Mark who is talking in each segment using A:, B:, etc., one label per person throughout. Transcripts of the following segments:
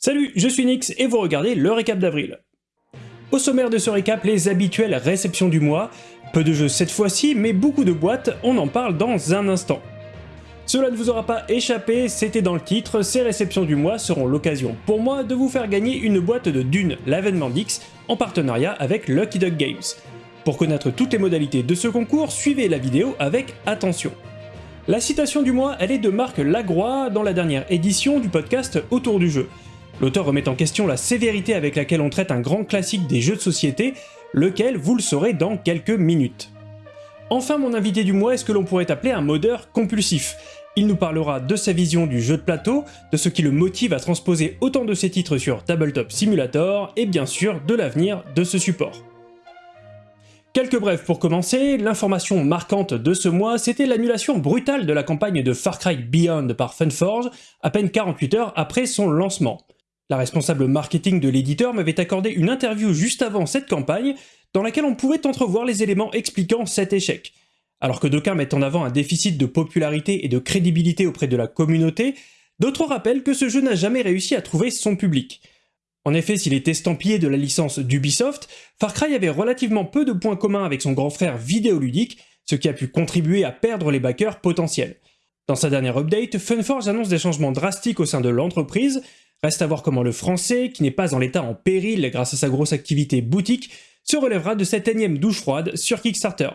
A: Salut, je suis Nix et vous regardez le récap d'avril. Au sommaire de ce récap, les habituelles réceptions du mois, peu de jeux cette fois-ci, mais beaucoup de boîtes, on en parle dans un instant. Cela ne vous aura pas échappé, c'était dans le titre, ces réceptions du mois seront l'occasion pour moi de vous faire gagner une boîte de Dune, l'avènement d'X, en partenariat avec Lucky Duck Games. Pour connaître toutes les modalités de ce concours, suivez la vidéo avec attention. La citation du mois, elle est de Marc Lagroix dans la dernière édition du podcast Autour du jeu. L'auteur remet en question la sévérité avec laquelle on traite un grand classique des jeux de société, lequel vous le saurez dans quelques minutes. Enfin mon invité du mois est ce que l'on pourrait appeler un modeur compulsif? Il nous parlera de sa vision du jeu de plateau, de ce qui le motive à transposer autant de ses titres sur Tabletop Simulator, et bien sûr de l'avenir de ce support. Quelques brefs pour commencer, l'information marquante de ce mois, c'était l'annulation brutale de la campagne de Far Cry Beyond par Funforge, à peine 48 heures après son lancement. La responsable marketing de l'éditeur m'avait accordé une interview juste avant cette campagne, dans laquelle on pouvait entrevoir les éléments expliquant cet échec. Alors que d'aucuns mettent en avant un déficit de popularité et de crédibilité auprès de la communauté, d'autres rappellent que ce jeu n'a jamais réussi à trouver son public. En effet, s'il est estampillé de la licence d'Ubisoft, Far Cry avait relativement peu de points communs avec son grand frère vidéoludique, ce qui a pu contribuer à perdre les backers potentiels. Dans sa dernière update, Funforge annonce des changements drastiques au sein de l'entreprise, reste à voir comment le français, qui n'est pas en l'état en péril grâce à sa grosse activité boutique, se relèvera de cette énième douche froide sur Kickstarter.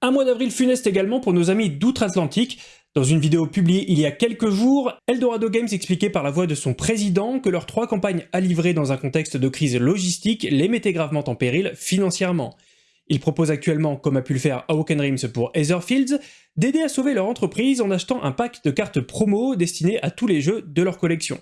A: Un mois d'avril funeste également pour nos amis d'outre-Atlantique, dans une vidéo publiée il y a quelques jours, Eldorado Games expliquait par la voix de son président que leurs trois campagnes à livrer dans un contexte de crise logistique les mettaient gravement en péril financièrement. Ils proposent actuellement, comme a pu le faire Awoken Rims pour Etherfields, d'aider à sauver leur entreprise en achetant un pack de cartes promo destinées à tous les jeux de leur collection.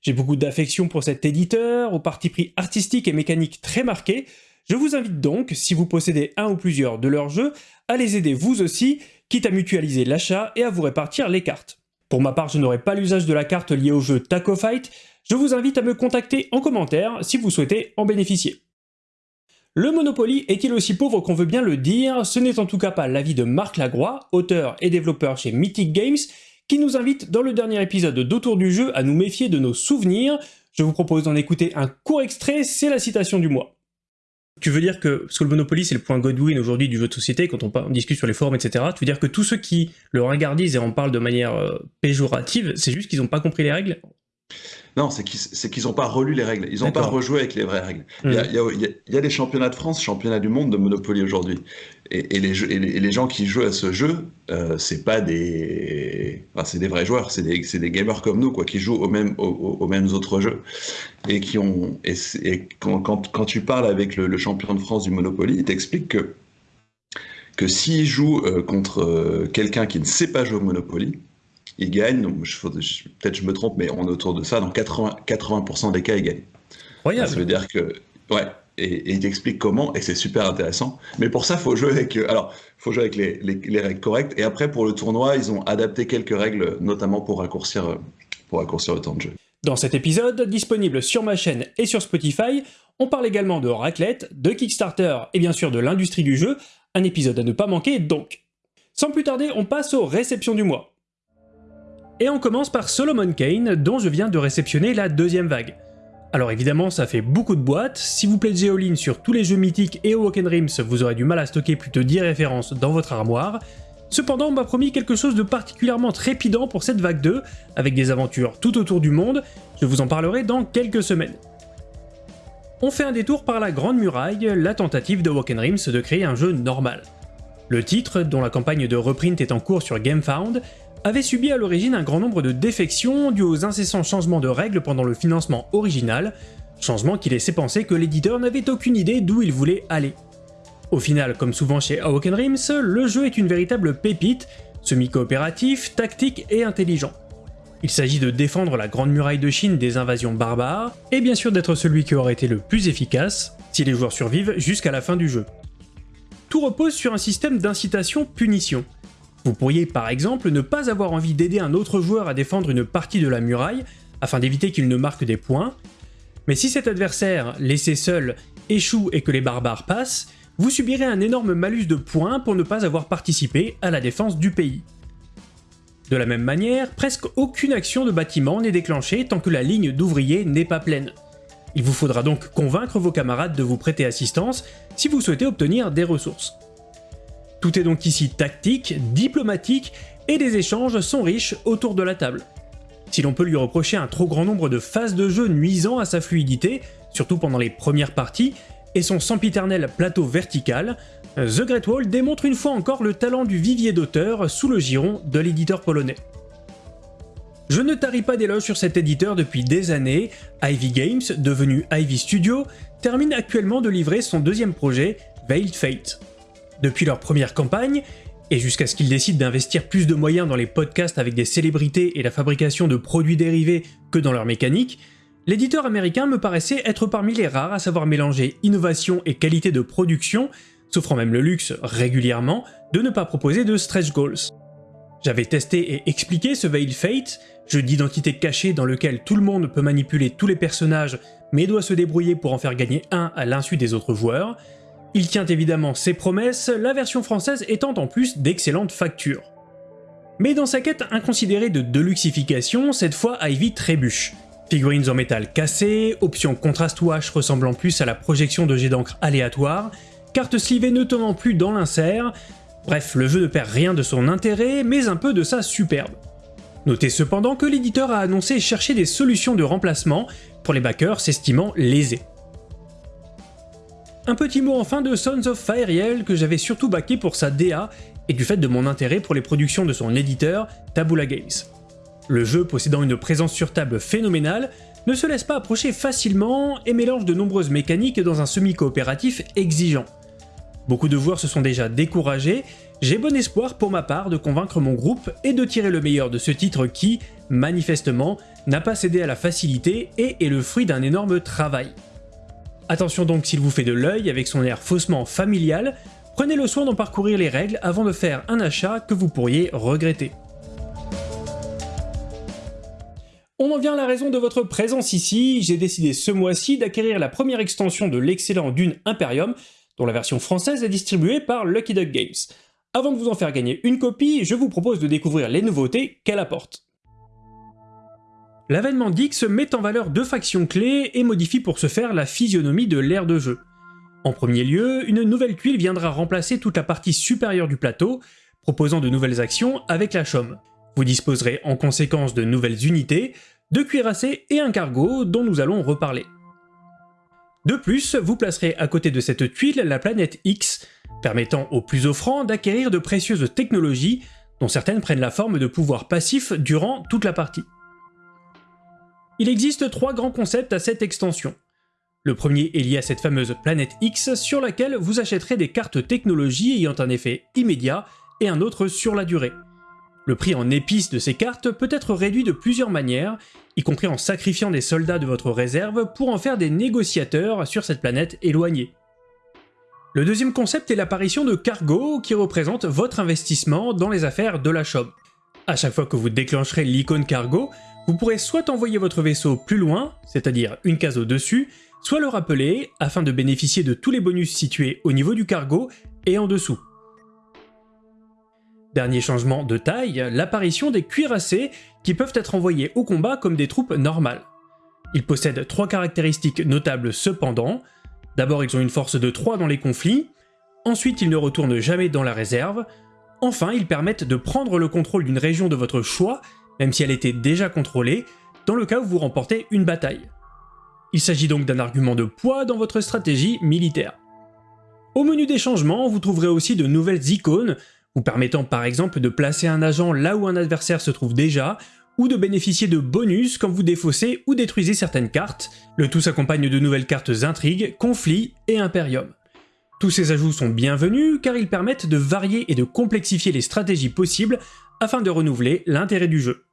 A: J'ai beaucoup d'affection pour cet éditeur, au parti pris artistique et mécanique très marqué, je vous invite donc, si vous possédez un ou plusieurs de leurs jeux, à les aider vous aussi, quitte à mutualiser l'achat et à vous répartir les cartes. Pour ma part, je n'aurai pas l'usage de la carte liée au jeu Taco Fight, je vous invite à me contacter en commentaire si vous souhaitez en bénéficier. Le Monopoly est-il aussi pauvre qu'on veut bien le dire? Ce n'est en tout cas pas l'avis de Marc Lagroix, auteur et développeur chez Mythic Games, qui nous invite dans le dernier épisode d'Autour du jeu à nous méfier de nos souvenirs. Je vous propose d'en écouter un court extrait, c'est la citation du mois. Tu veux dire que, parce que le Monopoly c'est le point Godwin aujourd'hui du jeu de société, quand on, discute sur les forums, etc., tu veux dire que tous ceux qui le regardisent et en parlent de manière euh, péjorative, c'est juste qu'ils n'ont pas compris les règles?
B: Non, c'est qu'ils n'ont pas relu les règles. Ils n'ont pas rejoué avec les vraies règles. Il, y a, hmm. des championnats de France, championnats du monde de Monopoly aujourd'hui. Et, les les, gens qui jouent à ce jeu, euh, c'est pas des, c'est des vrais joueurs, c'est des, des, gamers comme nous, quoi, qui jouent aux mêmes, aux, mêmes autres jeux et qui ont. Et, quand, quand, tu parles avec le, champion de France du Monopoly, il t'explique que que s'il joue euh, contre euh, quelqu'un qui ne sait pas jouer au Monopoly, il gagne. Peut-être je me trompe, mais on est autour de ça. Dans 80%, 80 des cas, il gagne. Ça veut dire que. Ouais. Et, il t'explique comment, et c'est super intéressant. Mais pour ça, faut jouer avec, euh, faut jouer avec les, les, règles correctes. Et après, pour le tournoi, ils ont adapté quelques règles, notamment pour raccourcir, euh, pour raccourcir le temps de jeu.
A: Dans cet épisode, disponible sur ma chaîne et sur Spotify, on parle également de raclette, de Kickstarter et bien sûr de l'industrie du jeu, un épisode à ne pas manquer donc. Sans plus tarder, on passe aux réceptions du mois. Et on commence par Solomon Kane, dont je viens de réceptionner la deuxième vague. Alors évidemment, ça fait beaucoup de boîtes, si vous plaisez all sur tous les jeux mythiques et au Rims, vous aurez du mal à stocker plus de 10 références dans votre armoire. Cependant, on m'a promis quelque chose de particulièrement trépidant pour cette vague 2, avec des aventures tout autour du monde, je vous en parlerai dans quelques semaines. On fait un détour par la Grande Muraille, la tentative de Rims de créer un jeu normal. Le titre, dont la campagne de reprint est en cours sur GameFound, avait subi à l'origine un grand nombre de défections dues aux incessants changements de règles pendant le financement original, changement qui laissait penser que l'éditeur n'avait aucune idée d'où il voulait aller. Au final, comme souvent chez Awoken Rims, le jeu est une véritable pépite, semi-coopératif, tactique et intelligent. Il s'agit de défendre la Grande Muraille de Chine des invasions barbares, et bien sûr d'être celui qui aurait été le plus efficace, si les joueurs survivent jusqu'à la fin du jeu. Tout repose sur un système d'incitation-punition, vous pourriez par exemple ne pas avoir envie d'aider un autre joueur à défendre une partie de la muraille, afin d'éviter qu'il ne marque des points, mais si cet adversaire, laissé seul, échoue et que les barbares passent, vous subirez un énorme malus de points pour ne pas avoir participé à la défense du pays. De la même manière, presque aucune action de bâtiment n'est déclenchée tant que la ligne d'ouvriers n'est pas pleine. Il vous faudra donc convaincre vos camarades de vous prêter assistance si vous souhaitez obtenir des ressources. Tout est donc ici tactique, diplomatique, et les échanges sont riches autour de la table. Si l'on peut lui reprocher un trop grand nombre de phases de jeu nuisant à sa fluidité, surtout pendant les premières parties, et son sempiternel plateau vertical, The Great Wall démontre une fois encore le talent du vivier d'auteur sous le giron de l'éditeur polonais. Je ne tarie pas d'éloges sur cet éditeur depuis des années, Ivy Games, devenu Ivy Studio, termine actuellement de livrer son deuxième projet, Veiled Fate. Depuis leur première campagne, et jusqu'à ce qu'ils décident d'investir plus de moyens dans les podcasts avec des célébrités et la fabrication de produits dérivés que dans leur mécanique, l'éditeur américain me paraissait être parmi les rares à savoir mélanger innovation et qualité de production, s'offrant même le luxe régulièrement de ne pas proposer de stretch goals. J'avais testé et expliqué ce Veil Fate, jeu d'identité cachée dans lequel tout le monde peut manipuler tous les personnages mais doit se débrouiller pour en faire gagner un à l'insu des autres joueurs, il tient évidemment ses promesses, la version française étant en plus d'excellentes factures. Mais dans sa quête inconsidérée de deluxification, cette fois Ivy trébuche. Figurines en métal cassées, options contrast ressemblant plus à la projection de jets d'encre aléatoires, cartes slivées ne tenant plus dans l'insert, bref, le jeu ne perd rien de son intérêt, mais un peu de sa superbe. Notez cependant que l'éditeur a annoncé chercher des solutions de remplacement pour les backers s'estimant lésés. Un petit mot enfin de Sons of Fire que j'avais surtout backé pour sa DA et du fait de mon intérêt pour les productions de son éditeur, Tabula Games. Le jeu possédant une présence sur table phénoménale, ne se laisse pas approcher facilement et mélange de nombreuses mécaniques dans un semi-coopératif exigeant. Beaucoup de joueurs se sont déjà découragés, j'ai bon espoir pour ma part de convaincre mon groupe et de tirer le meilleur de ce titre qui, manifestement, n'a pas cédé à la facilité et est le fruit d'un énorme travail. Attention donc s'il vous fait de l'œil avec son air faussement familial, prenez le soin d'en parcourir les règles avant de faire un achat que vous pourriez regretter. On en vient à la raison de votre présence ici, j'ai décidé ce mois-ci d'acquérir la première extension de l'excellent Dune Imperium, dont la version française est distribuée par Lucky Duck Games. Avant de vous en faire gagner une copie, je vous propose de découvrir les nouveautés qu'elle apporte. L'avènement d'X met en valeur deux factions clés et modifie pour ce faire la physionomie de l'ère de jeu. En premier lieu, une nouvelle tuile viendra remplacer toute la partie supérieure du plateau, proposant de nouvelles actions avec la chaume. Vous disposerez en conséquence de nouvelles unités, de cuirassés et un cargo dont nous allons reparler. De plus, vous placerez à côté de cette tuile la planète X, permettant aux plus offrants d'acquérir de précieuses technologies, dont certaines prennent la forme de pouvoirs passifs durant toute la partie. Il existe trois grands concepts à cette extension. Le premier est lié à cette fameuse planète X sur laquelle vous achèterez des cartes technologie ayant un effet immédiat et un autre sur la durée. Le prix en épices de ces cartes peut être réduit de plusieurs manières, y compris en sacrifiant des soldats de votre réserve pour en faire des négociateurs sur cette planète éloignée. Le deuxième concept est l'apparition de cargo qui représente votre investissement dans les affaires de la shop. À chaque fois que vous déclencherez l'icône cargo, vous pourrez soit envoyer votre vaisseau plus loin, c'est-à-dire une case au-dessus, soit le rappeler afin de bénéficier de tous les bonus situés au niveau du cargo et en dessous. Dernier changement de taille, l'apparition des cuirassés qui peuvent être envoyés au combat comme des troupes normales. Ils possèdent trois caractéristiques notables cependant. D'abord ils ont une force de 3 dans les conflits, ensuite ils ne retournent jamais dans la réserve, enfin ils permettent de prendre le contrôle d'une région de votre choix même si elle était déjà contrôlée, dans le cas où vous remportez une bataille. Il s'agit donc d'un argument de poids dans votre stratégie militaire. Au menu des changements, vous trouverez aussi de nouvelles icônes, vous permettant par exemple de placer un agent là où un adversaire se trouve déjà, ou de bénéficier de bonus quand vous défaussez ou détruisez certaines cartes, le tout s'accompagne de nouvelles cartes intrigues, conflits et impérium. Tous ces ajouts sont bienvenus car ils permettent de varier et de complexifier les stratégies possibles afin de renouveler l'intérêt du jeu.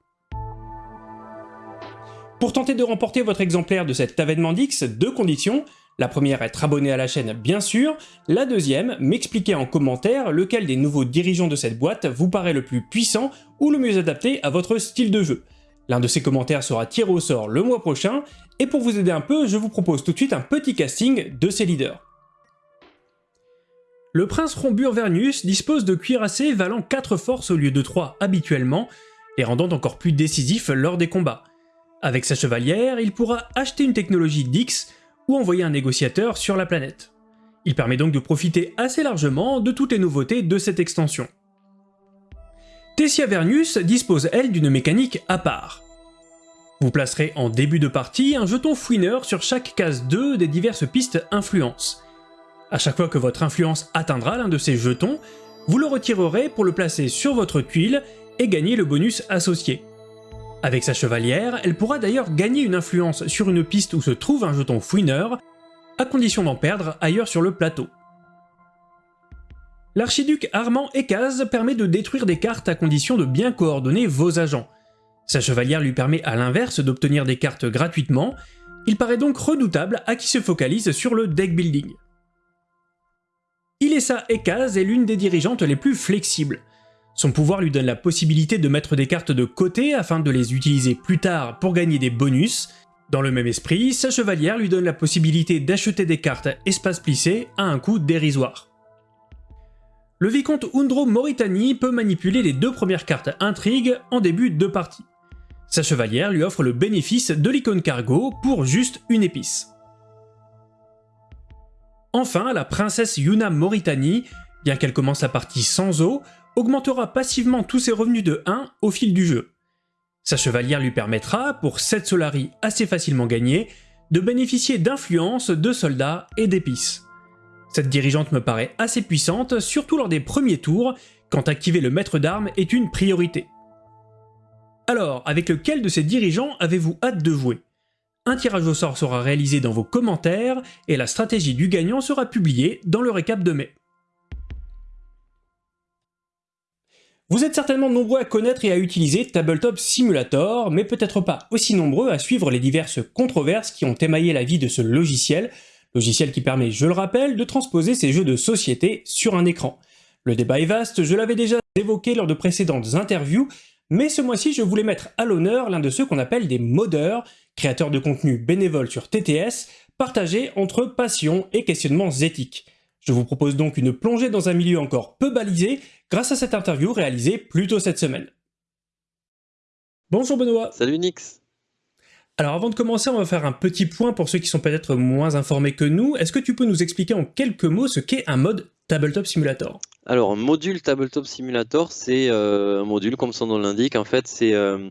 A: Pour tenter de remporter votre exemplaire de cet avènement d'X, deux conditions. La première, être abonné à la chaîne bien sûr. La deuxième, m'expliquer en commentaire lequel des nouveaux dirigeants de cette boîte vous paraît le plus puissant ou le mieux adapté à votre style de jeu. L'un de ces commentaires sera tiré au sort le mois prochain, et pour vous aider un peu, je vous propose tout de suite un petit casting de ces leaders. Le prince Rombur Vernius dispose de cuirassés valant 4 forces au lieu de 3 habituellement, les rendant encore plus décisifs lors des combats. Avec sa chevalière, il pourra acheter une technologie d'X ou envoyer un négociateur sur la planète. Il permet donc de profiter assez largement de toutes les nouveautés de cette extension. Tessia Vernius dispose elle d'une mécanique à part. Vous placerez en début de partie un jeton fouineur sur chaque case 2 des diverses pistes influence. À chaque fois que votre influence atteindra l'un de ces jetons, vous le retirerez pour le placer sur votre tuile et gagner le bonus associé. Avec sa chevalière, elle pourra d'ailleurs gagner une influence sur une piste où se trouve un jeton fouineur, à condition d'en perdre ailleurs sur le plateau. L'archiduc Armand Ekaz permet de détruire des cartes à condition de bien coordonner vos agents. Sa chevalière lui permet à l'inverse d'obtenir des cartes gratuitement, il paraît donc redoutable à qui se focalise sur le deck building. Ilessa Ekaz est l'une des dirigeantes les plus flexibles. Son pouvoir lui donne la possibilité de mettre des cartes de côté afin de les utiliser plus tard pour gagner des bonus. Dans le même esprit, sa chevalière lui donne la possibilité d'acheter des cartes espace plissé à un coût dérisoire. Le vicomte Undro Moritani peut manipuler les deux premières cartes intrigue en début de partie. Sa chevalière lui offre le bénéfice de l'icône cargo pour juste une épice. Enfin, la princesse Yuna Moritani, bien qu'elle commence la partie sans eau, augmentera passivement tous ses revenus de 1 au fil du jeu. Sa chevalière lui permettra, pour 7 Solari assez facilement gagnés, de bénéficier d'influence, de soldats et d'épices. Cette dirigeante me paraît assez puissante, surtout lors des premiers tours, quand activer le maître d'armes est une priorité. Alors, avec lequel de ces dirigeants avez-vous hâte de jouer? Un tirage au sort sera réalisé dans vos commentaires, et la stratégie du gagnant sera publiée dans le récap de mai. Vous êtes certainement nombreux à connaître et à utiliser Tabletop Simulator, mais peut-être pas aussi nombreux à suivre les diverses controverses qui ont émaillé la vie de ce logiciel, logiciel qui permet, je le rappelle, de transposer ces jeux de société sur un écran. Le débat est vaste, je l'avais déjà évoqué lors de précédentes interviews, mais ce mois-ci je voulais mettre à l'honneur l'un de ceux qu'on appelle des modeurs, créateurs de contenu bénévoles sur TTS, partagés entre passion et questionnements éthiques. Je vous propose donc une plongée dans un milieu encore peu balisé grâce à cette interview réalisée plus tôt cette semaine. Bonjour Benoît
C: Salut Nix
A: alors avant de commencer, on va faire un petit point pour ceux qui sont peut-être moins informés que nous. Est-ce que tu peux nous expliquer en quelques mots ce qu'est un mode Tabletop Simulator?
C: Alors module Tabletop Simulator, c'est euh, un module comme son nom l'indique. En fait, c'est euh,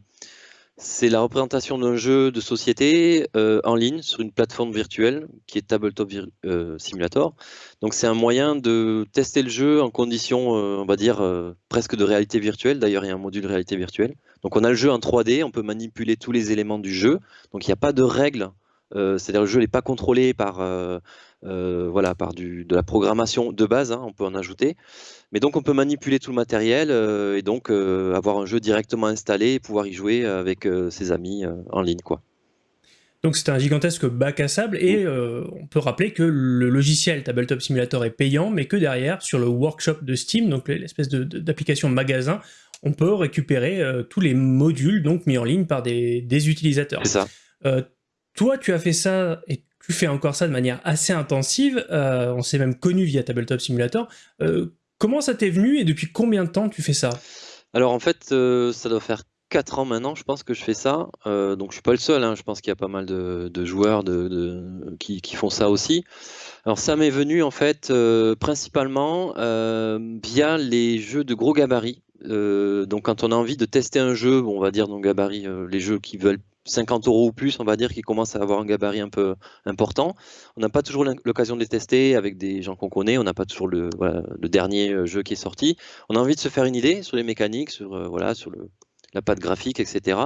C: c'est la représentation d'un jeu de société euh, en ligne sur une plateforme virtuelle qui est Tabletop euh, Simulator. Donc c'est un moyen de tester le jeu en conditions, euh, on va dire, presque de réalité virtuelle. D'ailleurs, il y a un module réalité virtuelle. Donc on a le jeu en 3D, on peut manipuler tous les éléments du jeu. Donc il n'y a pas de règles. C'est-à-dire le jeu n'est pas contrôlé par, voilà, par du, de la programmation de base, hein, on peut en ajouter. Mais donc on peut manipuler tout le matériel euh, et donc euh, avoir un jeu directement installé et pouvoir y jouer avec euh, ses amis en ligne. quoi.
A: Donc c'est un gigantesque bac à sable et on peut rappeler que le logiciel Tabletop Simulator est payant, mais que derrière, sur le workshop de Steam, donc l'espèce d'application magasin, on peut récupérer tous les modules donc mis en ligne par des, des utilisateurs.
C: C'est ça.
A: toi, tu as fait ça et tu fais encore ça de manière assez intensive. on s'est même connu via Tabletop Simulator. Comment ça t'est venu et depuis combien de temps tu fais ça?
C: Alors en fait, euh, ça doit faire 4 ans maintenant, je pense que je fais ça. Euh, donc je suis pas le seul, hein. je pense qu'il y a pas mal de, joueurs qui, font ça aussi. Alors ça m'est venu en fait euh, principalement via les jeux de gros gabarits. donc quand on a envie de tester un jeu, on va dire dans gabarit, les jeux qui veulent 50 euros ou plus, on va dire, qui commencent à avoir un gabarit un peu important. On n'a pas toujours l'occasion de les tester avec des gens qu'on connaît, on n'a pas toujours le, dernier euh, jeu qui est sorti. On a envie de se faire une idée sur les mécaniques, sur, euh, la patte graphique, etc.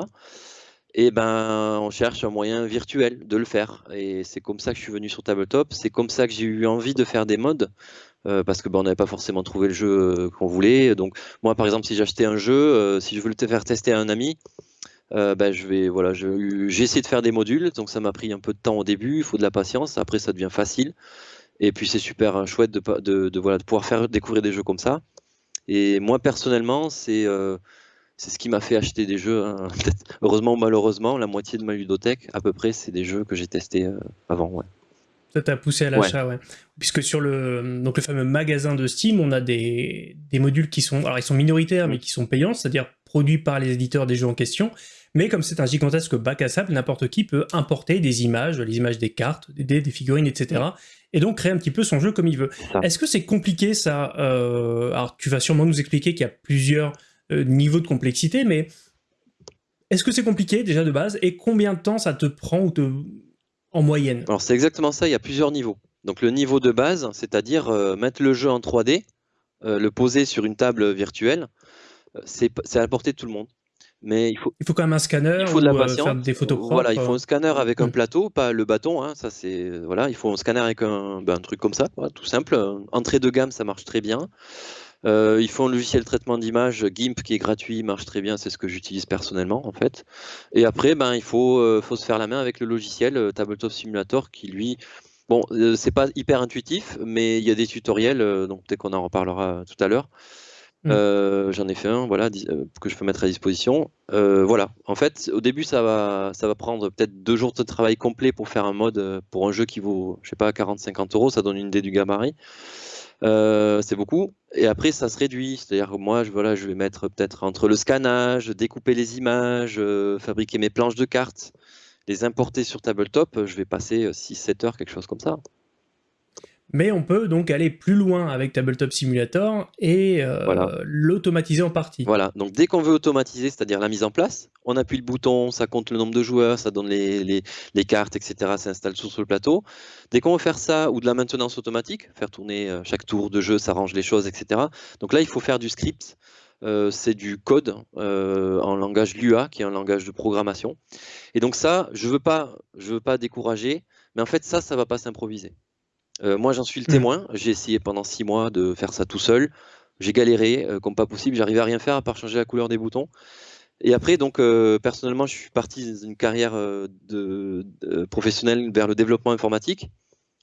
C: Et ben, on cherche un moyen virtuel de le faire. Et c'est comme ça que je suis venu sur Tabletop. C'est comme ça que j'ai eu envie de faire des modes. Euh, parce que ben, n'avait pas forcément trouvé le jeu qu'on voulait. Donc moi, par exemple, si j'achetais un jeu, si je voulais te faire tester à un ami, euh, bah, je vais voilà, j'ai essayé de faire des modules, donc ça m'a pris un peu de temps au début, il faut de la patience, après ça devient facile. Et puis c'est super hein, chouette de, de, de, voilà, de pouvoir faire découvrir des jeux comme ça. Et moi personnellement, c'est euh, c'est ce qui m'a fait acheter des jeux. Hein. Heureusement ou malheureusement, la moitié de ma ludothèque, à peu près, c'est des jeux que j'ai testés euh, avant. Ouais.
A: Ça t'a poussé à l'achat, ouais. Puisque sur le, donc le fameux magasin de Steam, on a des, des, modules qui sont, alors ils sont minoritaires, mais qui sont payants, c'est-à-dire produit par les éditeurs des jeux en question, mais comme c'est un gigantesque bac à sable, n'importe qui peut importer des images, les images des cartes, des dés, des figurines, etc. Et donc créer un petit peu son jeu comme il veut. Est-ce que c'est compliqué ça euh, Alors tu vas sûrement nous expliquer qu'il y a plusieurs euh, niveaux de complexité, mais est-ce que c'est compliqué déjà de base Et combien de temps ça te prend ou te... en moyenne?
C: Alors c'est exactement ça, il y a plusieurs niveaux. Donc le niveau de base, c'est-à-dire euh, mettre le jeu en 3D, le poser sur une table virtuelle, c'est à la portée de tout le monde mais il faut,
A: il faut quand même un scanner il faut de la euh, faire des photos propres.
C: Voilà, il faut un scanner avec un mm. plateau, pas le bâton. Hein, ça c'est voilà, il faut un scanner avec un, ben, un truc comme ça, tout simple. Entrée de gamme, ça marche très bien. Euh, il faut un logiciel de traitement d'image GIMP qui est gratuit, marche très bien, c'est ce que j'utilise personnellement en fait. Et après, ben, il faut, euh, faut se faire la main avec le logiciel Tabletop Simulator qui lui, bon, c'est pas hyper intuitif, mais il y a des tutoriels, donc peut-être qu'on en reparlera tout à l'heure. Mmh. Euh, j'en ai fait un, voilà, euh, que je peux mettre à disposition. Euh, voilà, en fait, au début, ça va, ça va prendre peut-être deux jours de travail complet pour faire un mode pour un jeu qui vaut, je sais pas, 40-50 euros, ça donne une idée du gabarit. c'est beaucoup. Et après, ça se réduit. C'est-à-dire que moi, je, voilà, je vais mettre peut-être entre le scannage, découper les images, fabriquer mes planches de cartes, les importer sur Tabletop, je vais passer 6-7 heures, quelque chose comme ça.
A: Mais on peut donc aller plus loin avec Tabletop Simulator et euh, l'automatiser en partie.
C: Voilà, donc dès qu'on veut automatiser, c'est-à-dire la mise en place, on appuie le bouton, ça compte le nombre de joueurs, ça donne les, cartes, etc. Ça installe tout sur le plateau. Dès qu'on veut faire ça, ou de la maintenance automatique, faire tourner euh, chaque tour de jeu, ça range les choses, etc. Donc là, il faut faire du script. Euh, c'est du code en langage Lua, qui est un langage de programmation. Et donc ça, je ne veux, pas, je veux pas décourager, mais en fait ça, ça ne va pas s'improviser. Euh, moi, j'en suis le mmh. témoin. J'ai essayé pendant six mois de faire ça tout seul. J'ai galéré euh, comme pas possible. J'arrivais à rien faire à part changer la couleur des boutons. Et après, donc, euh, personnellement, je suis parti dans une carrière de, professionnelle vers le développement informatique.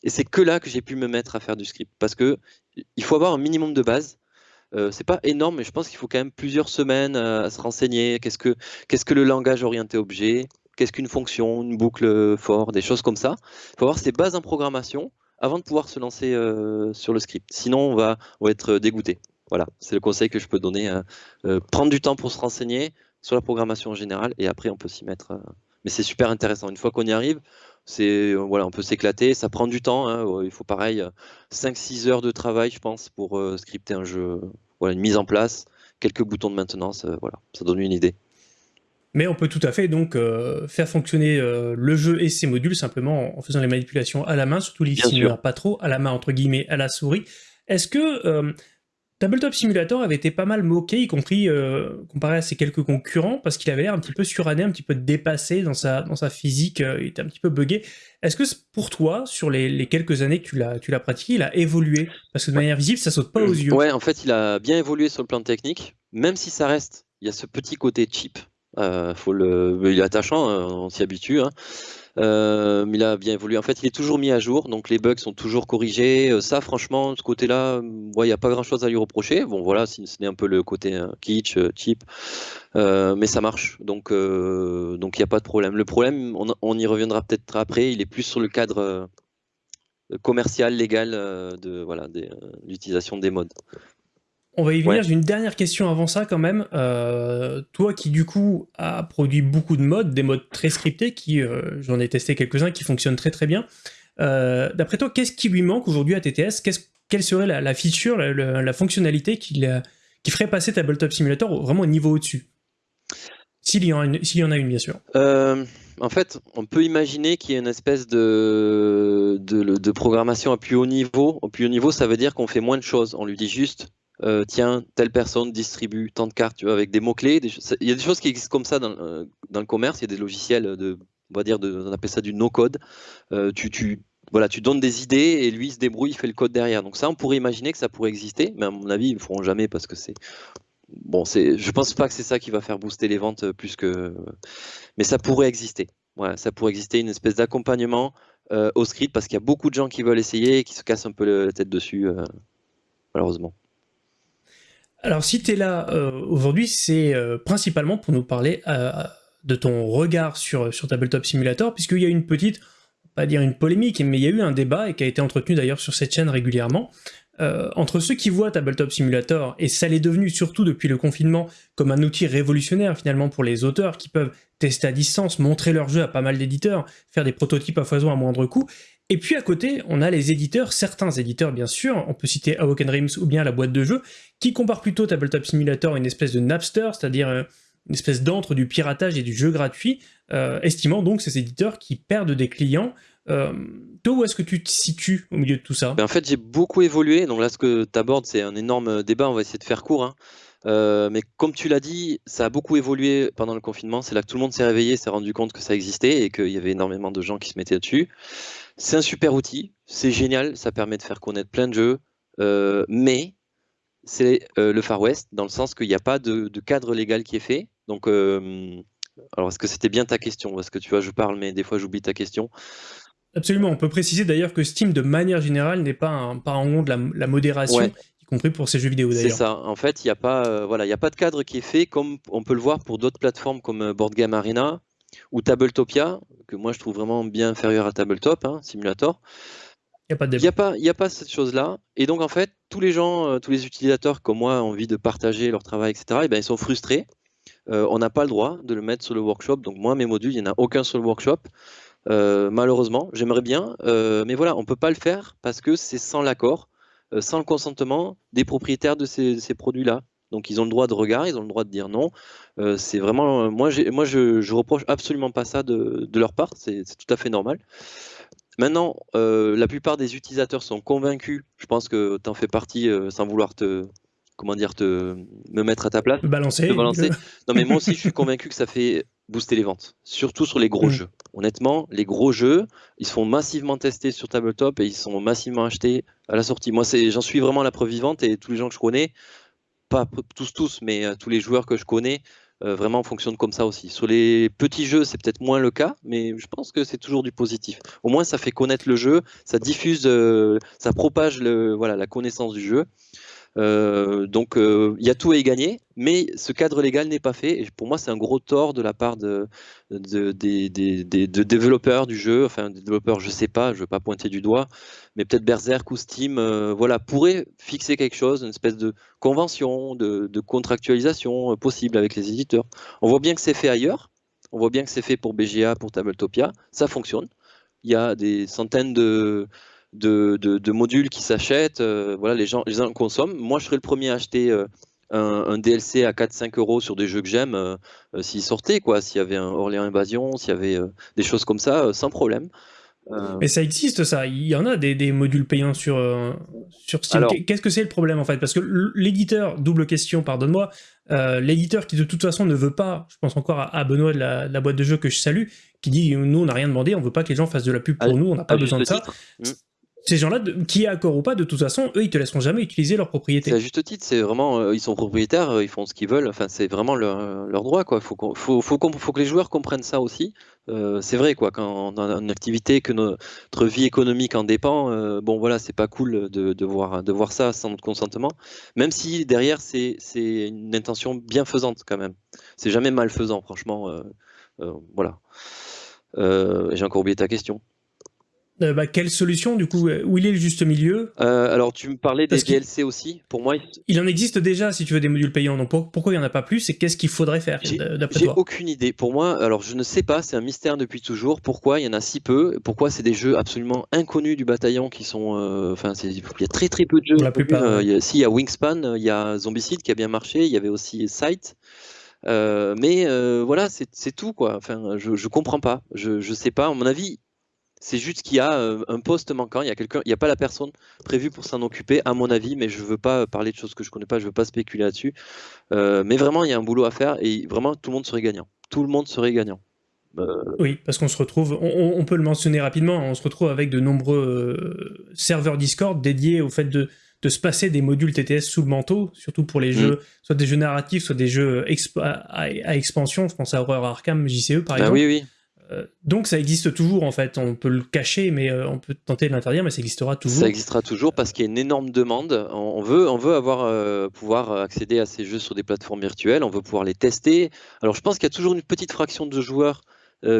C: Et c'est que là que j'ai pu me mettre à faire du script. Parce que il faut avoir un minimum de base. c'est pas énorme, mais je pense qu'il faut quand même plusieurs semaines à se renseigner. Qu'est-ce que, qu'est-ce que le langage orienté objet? Qu'est-ce qu'une fonction, une boucle for, des choses comme ça. Il faut avoir ces bases en programmation avant de pouvoir se lancer euh, sur le script. Sinon, on va, être dégoûté. Voilà, c'est le conseil que je peux donner. Hein. Euh, prendre du temps pour se renseigner sur la programmation en général et après on peut s'y mettre. Euh. mais c'est super intéressant. Une fois qu'on y arrive, c'est voilà, on peut s'éclater. Ça prend du temps. Hein. Il faut pareil 5-6 heures de travail, je pense, pour scripter un jeu. Voilà, une mise en place, quelques boutons de maintenance. voilà, ça donne une idée.
A: Mais on peut tout à fait donc euh, faire fonctionner euh, le jeu et ses modules simplement en faisant les manipulations à la main, surtout les simulateurs pas trop, à la main entre guillemets, à la souris. Est-ce que euh, Tabletop Simulator avait été pas mal moqué, y compris comparé à ses quelques concurrents, parce qu'il avait l'air un petit peu suranné, un petit peu dépassé dans sa, dans sa physique, il était un petit peu buggé. Est-ce que pour toi, sur les, quelques années que tu l'as pratiqué, il a évolué? Parce que de manière visible, ça saute pas aux yeux.
C: Ouais, en fait, il a bien évolué sur le plan technique, même si ça reste, il y a ce petit côté cheap le... Il est attachant, hein, on s'y habitue. Hein. Euh, il a bien évolué. En fait, il est toujours mis à jour, donc les bugs sont toujours corrigés. Euh, ça, franchement, ce côté-là, il n'y a pas grand-chose à lui reprocher. Bon, voilà, ce n'est un peu le côté kitsch, cheap, mais ça marche. Donc, donc il n'y a pas de problème. Le problème, on, y reviendra peut-être après. Il est plus sur le cadre commercial, légal de voilà, l'utilisation des modes.
A: On va y venir, j'ai une dernière question avant ça quand même. Euh, toi qui du coup a produit beaucoup de modes, des modes très scriptés, qui euh, j'en ai testé quelques-uns qui fonctionnent très très bien. Euh, d'après toi, qu'est-ce qui lui manque aujourd'hui à TTS Quelle serait la, feature, la, fonctionnalité qui, qui ferait passer Tabletop Simulator vraiment au niveau au-dessus? S'il y, y, en a une bien sûr.
C: en fait, on peut imaginer qu'il y ait une espèce de, de, de, programmation à plus haut niveau. Au plus haut niveau, ça veut dire qu'on fait moins de choses. On lui dit juste euh, tiens, telle personne distribue tant de cartes, tu vois, avec des mots-clés. Il y a des choses qui existent comme ça dans, euh, dans, le commerce. Il y a des logiciels de, on va dire, on appelle ça du no-code. Euh, tu, voilà, tu donnes des idées et lui il se débrouille, il fait le code derrière. Donc ça, on pourrait imaginer que ça pourrait exister, mais à mon avis, ils ne le feront jamais parce que c'est bon, je pense pas que c'est ça qui va faire booster les ventes plus que, mais ça pourrait exister. Voilà, ça pourrait exister une espèce d'accompagnement au script parce qu'il y a beaucoup de gens qui veulent essayer et qui se cassent un peu la tête dessus, malheureusement.
A: Alors si tu es là euh, aujourd'hui, c'est euh, principalement pour nous parler euh, de ton regard sur, Tabletop Simulator, puisqu'il y a une petite, pas dire une polémique, mais il y a eu un débat, et qui a été entretenu d'ailleurs sur cette chaîne régulièrement, entre ceux qui voient Tabletop Simulator, et ça l'est devenu surtout depuis le confinement, comme un outil révolutionnaire finalement pour les auteurs qui peuvent tester à distance, montrer leur jeu à pas mal d'éditeurs, faire des prototypes à foison à moindre coût, et puis à côté, on a les éditeurs, certains éditeurs bien sûr, on peut citer Awoken Dreams ou bien la boîte de jeu, qui comparent plutôt Tabletop Simulator à une espèce de Napster, c'est-à-dire euh, une espèce d'antre du piratage et du jeu gratuit, euh, estimant donc ces éditeurs qui perdent des clients. Euh, toi, où est-ce que tu te situes au milieu de tout ça?
C: Ben, En fait, j'ai beaucoup évolué. Donc là, ce que tu abordes, c'est un énorme débat. On va essayer de faire court. Hein. Mais comme tu l'as dit, ça a beaucoup évolué pendant le confinement. C'est là que tout le monde s'est réveillé, s'est rendu compte que ça existait et qu'il y avait énormément de gens qui se mettaient dessus. C'est un super outil, c'est génial, ça permet de faire connaître plein de jeux, mais c'est le Far West dans le sens qu'il n'y a pas de, de, cadre légal qui est fait. Donc, alors, est-ce que c'était bien ta question? Parce que tu vois, je parle, mais des fois, j'oublie ta question.
A: Absolument. On peut préciser d'ailleurs que Steam, de manière générale, n'est pas un parent de la, modération, y compris pour ces jeux vidéo d'ailleurs.
C: C'est ça. En fait, il n'y a, pas, euh, voilà, a pas de cadre qui est fait, comme on peut le voir pour d'autres plateformes comme euh, Board Game Arena ou Tabletopia, que moi je trouve vraiment bien inférieur à Tabletop, hein, Simulator.
A: Il n'y a
C: a, pas cette chose-là. Et donc, en fait, tous les gens, euh, tous les utilisateurs comme moi ont envie de partager leur travail, etc., et ben, ils sont frustrés euh, on n'a pas le droit de le mettre sur le workshop. Donc moi, mes modules, il n'y en a aucun sur le workshop. Euh, malheureusement, j'aimerais bien, euh, mais voilà, on ne peut pas le faire parce que c'est sans l'accord, sans le consentement des propriétaires de ces, produits-là. Donc ils ont le droit de regard, ils ont le droit de dire non. c'est vraiment, moi, moi je, je reproche absolument pas ça de, leur part, c'est tout à fait normal. Maintenant, la plupart des utilisateurs sont convaincus, je pense que tu en fais partie sans vouloir te, comment dire, te, me mettre à ta place.
A: Balancer.
C: balancer. non, mais moi aussi, je suis convaincu que ça fait booster les ventes, surtout sur les gros mm. jeux. Honnêtement, les gros jeux, ils se font massivement tester sur tabletop et ils sont massivement achetés à la sortie. Moi, j'en suis vraiment la preuve vivante et tous les gens que je connais, pas tous, tous, mais euh, tous les joueurs que je connais, euh, vraiment fonctionnent comme ça aussi. Sur les petits jeux, c'est peut-être moins le cas, mais je pense que c'est toujours du positif. Au moins, ça fait connaître le jeu, ça diffuse, euh, ça propage le, voilà, la connaissance du jeu. Donc il y a tout à y gagner, mais ce cadre légal n'est pas fait. Pour moi, c'est un gros tort de la part de, développeurs du jeu, enfin des développeurs, je sais pas, je ne veux pas pointer du doigt, mais peut-être Berserk ou Steam, euh, voilà, pourrait fixer quelque chose, une espèce de convention, de, contractualisation possible avec les éditeurs. On voit bien que c'est fait ailleurs, on voit bien que c'est fait pour BGA, pour Tabletopia, ça fonctionne. Il y a des centaines de modules qui s'achètent. Euh, voilà, les gens, les consomment. Moi, je serais le premier à acheter euh, un, DLC à 4-5 euros sur des jeux que j'aime euh, s'ils sortaient, quoi. S'il y avait un Orléans Invasion, s'il y avait des choses comme ça, sans problème.
A: Mais ça existe, ça. Il y en a des, modules payants sur, sur Steam. Qu'est-ce que c'est le problème, en fait? Parce que l'éditeur, double question, pardonne-moi, l'éditeur qui de toute façon ne veut pas, je pense encore à, Benoît de la, boîte de jeux que je salue, qui dit nous on n'a rien demandé, on veut pas que les gens fassent de la pub pour nous, on n'a pas besoin de ça. Ces gens-là, qui est accord ou pas, de toute façon, eux, ils te laisseront jamais utiliser leur propriété.
C: C'est à juste titre, c'est vraiment, euh, ils sont propriétaires, euh, ils font ce qu'ils veulent, enfin, c'est vraiment leur, droit, quoi. Faut, faut, faut, que les joueurs comprennent ça aussi. Euh, c'est vrai, quoi, quand on a une activité, que notre vie économique en dépend, bon, voilà, c'est pas cool de, voir, de voir ça sans notre consentement, même si derrière, c'est une intention bienfaisante, quand même. C'est jamais malfaisant, franchement, voilà. J'ai encore oublié ta question.
A: Euh, bah, quelle solution du coup Où il est le juste milieu
C: euh, Alors tu me parlais des DLC aussi. Pour moi,
A: il... en existe déjà si tu veux des modules payants. Donc pourquoi il n'y en a pas plus et qu'est-ce qu'il faudrait faire d'après
C: toi J'ai aucune idée. Pour moi, alors je ne sais pas. C'est un mystère depuis toujours. Pourquoi il y en a si peu? Pourquoi c'est des jeux absolument inconnus du bataillon qui sont. Euh, enfin, il y a très très peu de jeux.
A: la plupart.
C: il y a, si il y a Wingspan, il y a Zombicide qui a bien marché. Il y avait aussi Sight. mais voilà, c'est tout quoi. Enfin, je, je comprends pas. Je, je sais pas. À mon avis, c'est juste qu'il y a euh, un poste manquant, il y a quelqu'un, il n'y a pas la personne prévue pour s'en occuper, à mon avis, mais je ne veux pas parler de choses que je ne connais pas, je ne veux pas spéculer là-dessus. Euh, mais vraiment, il y a un boulot à faire et vraiment, tout le monde serait gagnant. Tout le monde serait gagnant.
A: Euh, oui, parce qu'on se retrouve, on, peut le mentionner rapidement, on se retrouve avec de nombreux serveurs Discord dédiés au fait de, se passer des modules TTS sous le manteau, surtout pour les mm. jeux, soit des jeux narratifs, soit des jeux à, expansion. Je pense à Horror Arkham, JCE par ah exemple.
C: oui, oui.
A: Euh, donc ça existe toujours en fait, on peut le cacher, mais euh, on peut tenter de l'interdire, mais ça existera toujours.
C: Ça existera toujours parce qu'il y a une énorme demande. On veut, on veut avoir, euh, pouvoir accéder à ces jeux sur des plateformes virtuelles, on veut pouvoir les tester. Alors je pense qu'il y a toujours une petite fraction de joueurs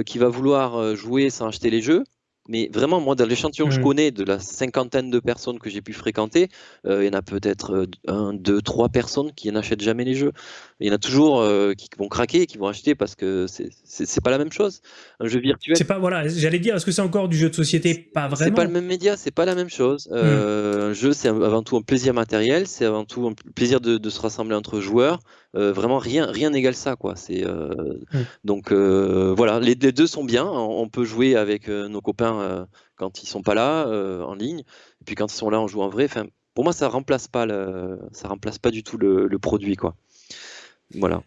C: qui va vouloir jouer sans acheter les jeux. Mais vraiment, moi, dans l'échantillon que je
A: Mmh.
C: connais, de la cinquantaine de personnes que j'ai pu fréquenter, euh, il y en a peut-être euh, un, deux, trois personnes qui n'achètent jamais les jeux. Il y en a toujours euh, qui vont craquer, qui vont acheter parce que c'est- c'est c'est pas la même chose. Un jeu virtuel,
A: C'est pas, voilà, j'allais dire, est-ce que c'est encore du jeu de société? Pas
C: c'est
A: vraiment.
C: pas le même média, c'est pas la même chose. Euh, Un jeu, c'est avant tout un plaisir matériel, c'est avant tout un plaisir de, de se rassembler entre joueurs. Euh, vraiment, rien rien n'égale ça, quoi. C'est euh,
A: Mm.
C: donc euh, voilà, les, les deux sont bien. On, peut jouer avec nos copains euh, quand ils sont pas là euh, en ligne, et puis quand ils sont là, on joue en vrai. Enfin, pour moi, ça remplace pas le, ça remplace pas du tout le, produit, quoi. Voilà.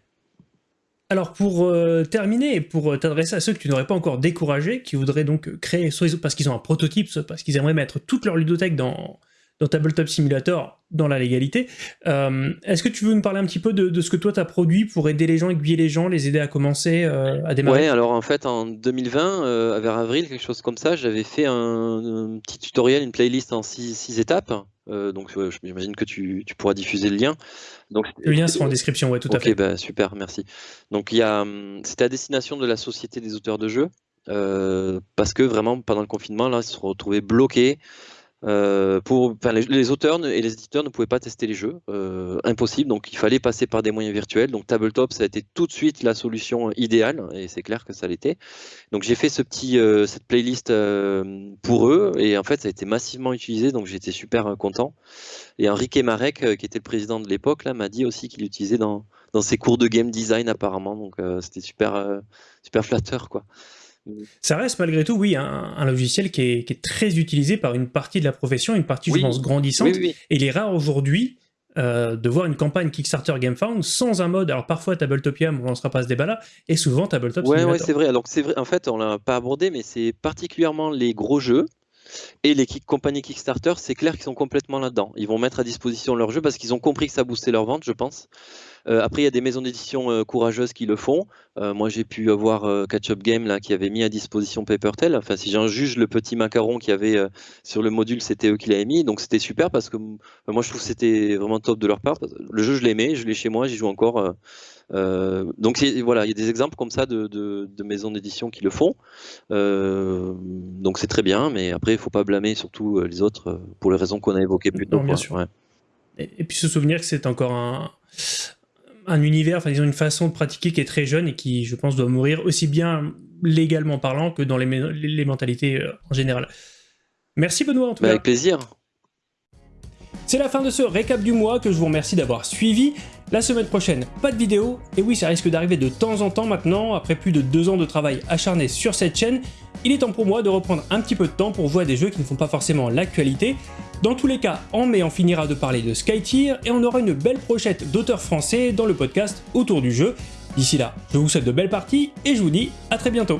A: Alors pour euh, terminer et pour t'adresser à ceux que tu n'aurais pas encore découragés, qui voudraient donc créer, soit parce qu'ils ont un prototype, soit parce qu'ils aimeraient mettre toute leur ludothèque dans, dans Tabletop Simulator, dans la légalité, euh, est-ce que tu veux nous parler un petit peu de, de ce que toi tu as produit pour aider les gens, aiguiller les gens, les aider à commencer, euh, à démarrer?
C: Ouais, alors en fait, en 2020, euh, vers avril, quelque chose comme ça, j'avais fait un, un petit tutoriel, une playlist en six, six étapes. Donc, j'imagine que tu, tu pourras diffuser le lien. Donc,
A: Le lien sera en description, ouais, tout à
C: Ok,
A: fait.
C: bah, super, merci. Donc, hum, c'était à destination de la Société des auteurs de jeux, parce que vraiment, pendant le confinement, là, ils se sont retrouvés bloqués. Euh, pour, les, auteurs et les éditeurs ne pouvaient pas tester les jeux, euh, impossible. Donc, il fallait passer par des moyens virtuels. Donc, Tabletop, ça a été tout de suite la solution idéale, et c'est clair que ça l'était. Donc, j'ai fait ce petit, euh, cette playlist pour eux, et en fait, ça a été massivement utilisé. Donc, j'étais super content. Et Enrique Marek, qui était le président de l'époque, m'a dit aussi qu'il l'utilisait dans, dans ses cours de game design apparemment. Donc c'était super, super flatteur, quoi.
A: Ça reste malgré tout, oui, un, un logiciel qui est, qui est très utilisé par une partie de la profession, une partie,
C: Oui.
A: je pense, grandissante.
C: Oui, oui, oui.
A: Et il est rare aujourd'hui euh, de voir une campagne Kickstarter GameFound sans un mode. Alors parfois Tabletopia, on ne lancera pas ce débat-là, et souvent Tabletop
C: Ouais, ouais, c'est vrai. Donc c'est vrai. En fait, on l'a pas abordé, mais c'est particulièrement les gros jeux et les compagnies Kickstarter. C'est clair qu'ils sont complètement là-dedans. Ils vont mettre à disposition leurs jeux parce qu'ils ont compris que ça boostait leur vente, je pense. Euh, après, il y a des maisons d'édition euh, courageuses qui le font. Euh, moi, j'ai pu avoir Catch Up Game qui avait mis à disposition Papertel. Enfin, si j'en juge le petit macaron qu'il y avait sur le module, c'était eux qui l'avaient mis. Donc c'était super parce que moi, je trouve que c'était vraiment top de leur part. Le jeu, je l'aimais, je l'ai chez moi, j'y joue encore. Euh, donc voilà, il y a des exemples comme ça de, de- de maisons d'édition qui le font. Euh, donc c'est très bien, mais après il faut pas blâmer surtout euh, les autres pour les raisons qu'on a évoquées plus tôt. Ouais.
A: Et, et puis se souvenir que c'est encore un, un univers, enfin disons une façon de pratiquer qui est très jeune et qui, je pense, doit mourir aussi bien légalement parlant que dans les, mentalités en général. Merci Benoît en tout
C: Bah,
A: cas.
C: avec plaisir.
A: C'est la fin de ce récap du mois que je vous remercie d'avoir suivi. La semaine prochaine, pas de vidéo, et oui, ça risque d'arriver de temps en temps maintenant, après plus de deux ans de travail acharné sur cette chaîne, il est temps pour moi de reprendre un petit peu de temps pour à des jeux qui ne font pas forcément l'actualité. Dans tous les cas, en mai, on finira de parler de Skytier, et on aura une belle brochette d'auteurs français dans le podcast autour du jeu. D'ici là, je vous souhaite de belles parties, et je vous dis à très bientôt.